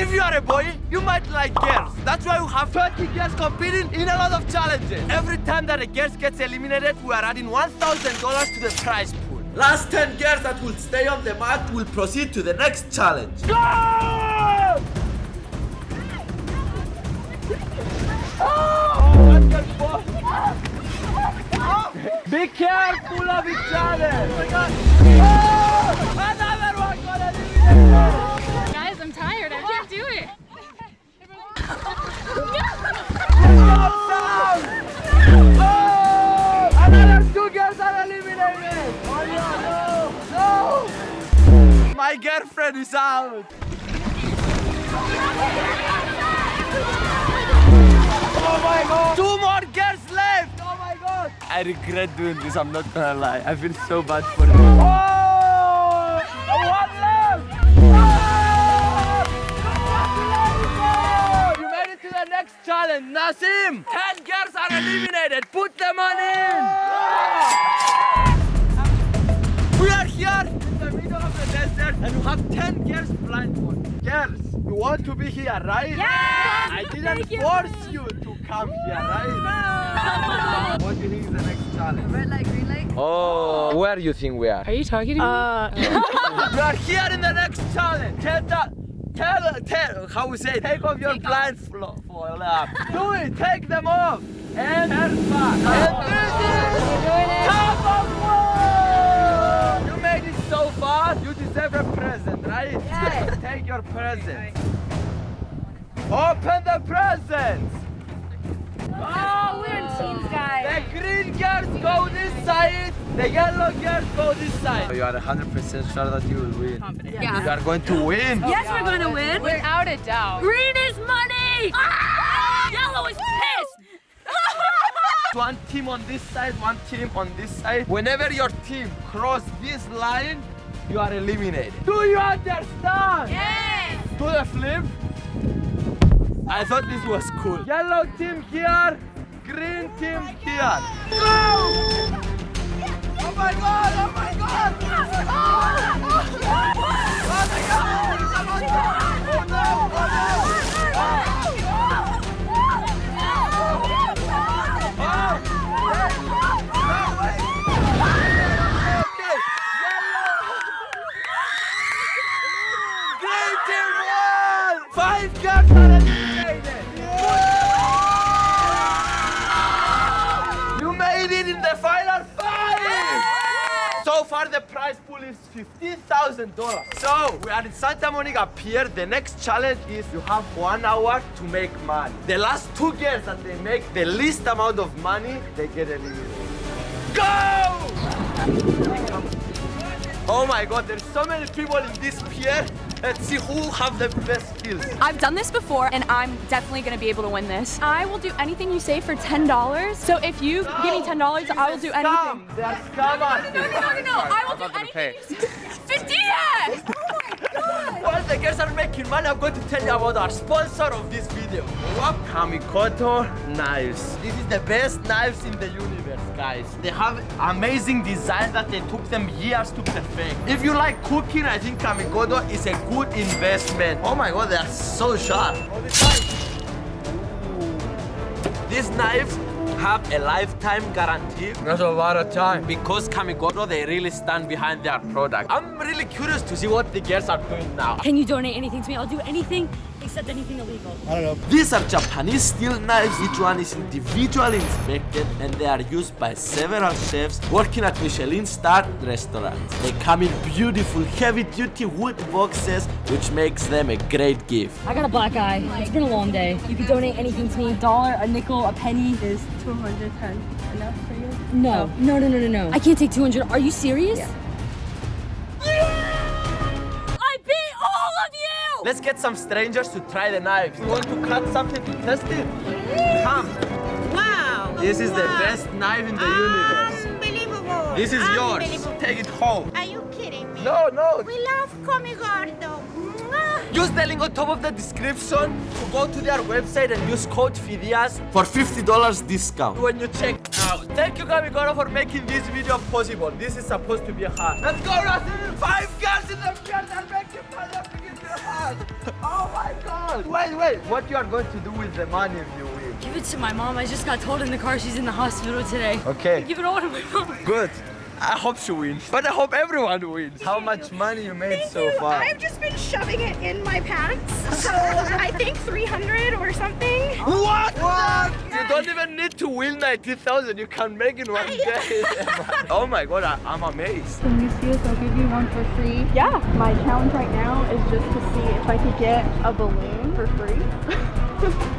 If you are a boy, you might like girls. That's why we have 30 girls competing in a lot of challenges. Every time that a girl gets eliminated, we are adding $1,000 to the prize pool. Last 10 girls that will stay on the mat will proceed to the next challenge. Go! Be careful of each other! Oh, oh another one got eliminated! Guys, I'm tired. I can't do it. Stop sound! Oh, another two girls are eliminated! Oh no, no! No! My girlfriend is out! Oh my god! Two more girls left! Oh my god! I regret doing this, I'm not gonna lie. I feel so bad for them. Oh! Challenge. Ten girls are eliminated. Put them on in! We are here in the middle of the desert and you have 10 girls blindfolded. Girls, you want to be here, right? Yes! I didn't Thank force you to come here, right? What do you think is the next challenge? Red light, green light. Oh, where do you think we are? Are you talking to me? Uh, We are here in the next challenge. Tell that. Tell, tell, how we say, take off your plants for, for blindfold. Do it, take them off. And turn back. And this is top of one. You made it so far. You deserve a present, right? Yes. Take your present. Open the presents. oh, we're in teams, guys. The green girls go this side, the yellow girls go this side. You are 100% sure that you will win. You Yeah. You are going to win. Yes, we're going to win. Without a doubt. Green is money. Ah! Yellow is pissed. One team on this side, one team on this side. Whenever your team cross this line, you are eliminated. Do you understand? Yes. Do the flip. I thought this was cool. Yellow team here, green team here. Go! Oh my god! Oh my god! Oh, my god! Oh no! Oh So far, the prize pool is $15,000. So, we are in Santa Monica Pier. The next challenge is you have one hour to make money. The last two girls that they make the least amount of money, they get eliminated. Go! Oh my god, there's so many people in this pier. Let's see who have the best skills. I've done this before and I'm definitely gonna be able to win this. I will do anything you say for $10. So if you give me $10, I will do anything. Scam. They are scam artists. No, no, no, no, I will do anything. you say. 50! While the girls are making money, I'm going to tell you about our sponsor of this video. What? Kamikoto Knives. This is the best knives in the universe, guys. They have amazing design that they took them years to perfect. If you like cooking, I think Kamikoto is a good investment. Oh my god, they are so sharp. All the time. These knives have a lifetime guarantee. That's a lot of time. Because Kamikoto, they really stand behind their product. I'm really curious to see what the girls are doing now. Can you donate anything to me? I'll do anything except anything illegal. These are Japanese steel knives. Each one is individually inspected and they are used by several chefs working at Michelin starred restaurants. They come in beautiful heavy duty wood boxes which makes them a great gift. I got a black eye. It's been a long day. You can donate anything to me. A dollar, a nickel, a penny. Is 210 enough for you? No. Oh. No, no, no, no, no. I can't take 200. Are you serious? I Let's get some strangers to try the knives. You want to cut something to test it? Come. Wow! This is the best knife in the universe. Unbelievable! This is yours. Take it home. Are you kidding me? No, no. We love Kamikoto. Mwah. Use the link on top of the description to go to their website and use code FIDIAS for $50 discount when you check out. Thank you, Kamikoto, for making this video possible. This is supposed to be hard. Let's go, Russell! Five girls in the field are making fun of me in the hard. Oh my god! Wait, wait. What you are going to do with the money if you win? Give it to my mom. I just got told in the car she's in the hospital today. Okay. Give it all to my mom. Good. I hope she wins. But I hope everyone wins. How much money you made Thank so you. far? I've just been shoving it in my pants. So I think 300 or something. What? What? You don't even need to win 90,000. You can make in one day. oh my god, I, I'm amazed. Can you see if I'll give you one for free? Yeah, my challenge right now is just to see if I could get a balloon for free.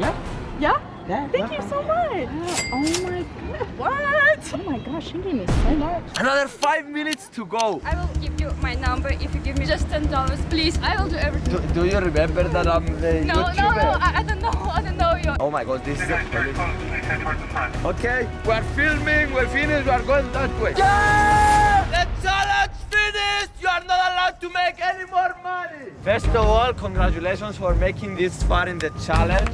Yeah. Yeah? Yeah. Thank you so much. Oh my god. What? Oh my gosh, you gave me so much. Another five minutes to go. I will give you my number if you give me just ten dollars, please. I will do everything. Do, do you remember that I'm the No, no, YouTuber? no. I, I don't know. I don't know you. Oh my god, this is a Okay, we're filming, we're finished, we're going that way. Yeah! The challenge finished! You are not allowed to make any more money! First of all, congratulations for making this far in the challenge.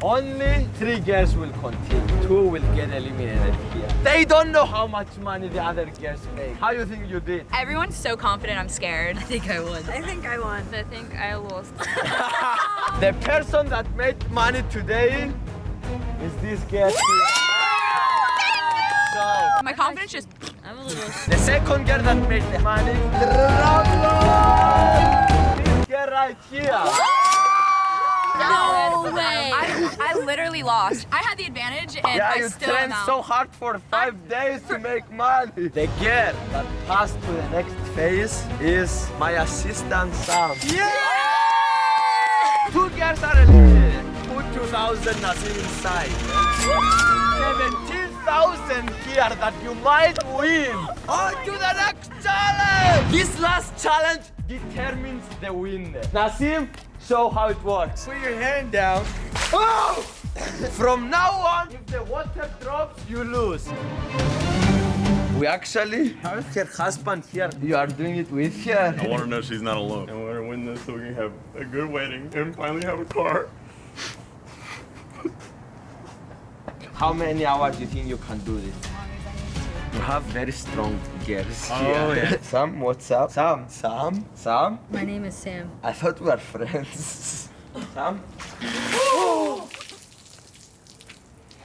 Only three girls will continue. Two will get eliminated here. They don't know how much money the other girls make. How do you think you did? Everyone's so confident I'm scared. I think I won. I think I won. I think I lost. The person that made money today is this girl here. So, My confidence just I'm a little. The second girl that made the money, Ramon! This girl right here. No way. I, I literally lost. I had the advantage and Yeah, I you still trained am out. so hard for five days to make money. The girl that passed to the next phase is my assistant Sam. Yeah! Two girls are eliminated. Put 2,000 Nazim inside. 17,000 here that you might win. On to the next challenge. This last challenge determines the winner. Nazim, show how it works. Put your hand down. Oh! From now on, if the water drops, you lose. We actually have her husband here. You are doing it with her. I want to know she's not alone. I want her to win this so we can have a good wedding and finally have a car. How many hours do you think you can do this? You have very strong girls Oh, here. yeah. Sam, what's up? Sam, Sam, Sam. My name is Sam. I thought we were friends. Sam.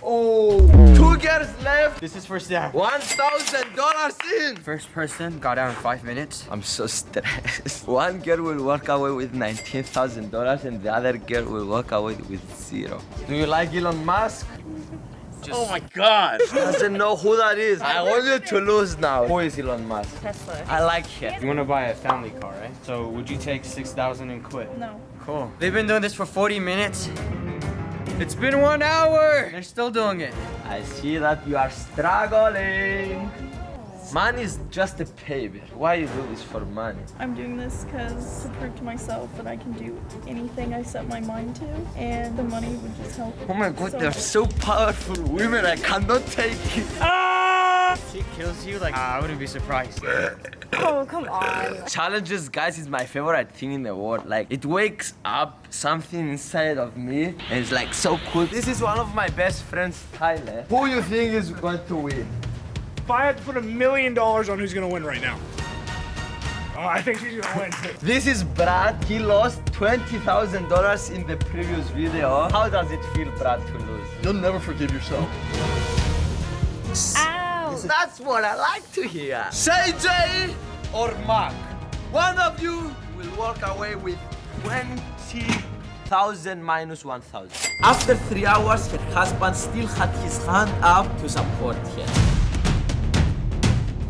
Oh, two girls left. This is for Sam. One thousand dollars in. First person got out in five minutes. I'm so stressed. One girl will walk away with nineteen thousand dollars, and the other girl will walk away with zero. Do you like Elon Musk? Oh my god! Doesn't know who that is. I want you to lose now. Who is Elon Musk? Tesla. I like him. You want to buy a family car, right? So would you take 6,000 and quit? No. Cool. They've been doing this for 40 minutes. It's been one hour. They're still doing it. I see that you are struggling. Money is just a paper. Why you do this for money? I'm doing this because to prove to myself that I can do anything I set my mind to, and the money would just help. Oh my god, so they're much. so powerful women. I cannot take it. Ah! She kills you, like, I wouldn't be surprised. Oh, come on. Challenges, guys, is my favorite thing in the world. Like, it wakes up something inside of me, and it's like so cool. This is one of my best friends, Tyler. Who you think is going to win? If I had to put a million dollars on who's gonna win right now, oh, I think she's gonna win. This is Brad. He lost $20,000 in the previous video. How does it feel, Brad, to lose? You'll never forgive yourself. Ow. That's what I like to hear. Say Jay or Mark. One of you will walk away with 20,000 minus 1,000. After three hours, her husband still had his hand up to support her.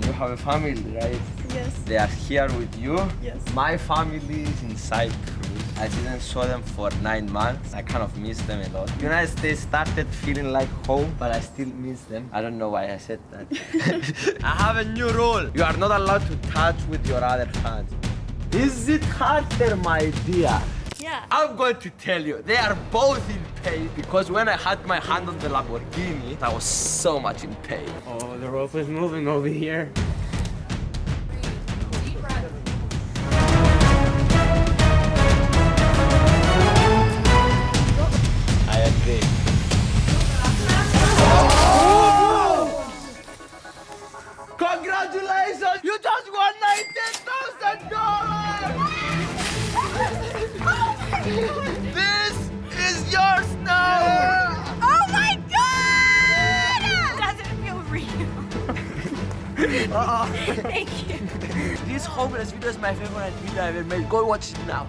You have a family, right? Yes. They are here with you. Yes. My family is in Cyprus. I didn't saw them for nine months. I kind of miss them a lot. United States started feeling like home, but I still miss them. I don't know why I said that. I have a new rule. You are not allowed to touch with your other hand. Is it harder, my dear? Yeah. I'm going to tell you, they are both in pain because when I had my hand on the Lamborghini, I was so much in pain. Oh, the rope is moving over here. Uh-uh. Thank you. This homeless video is my favorite video I ever made. Go watch it now.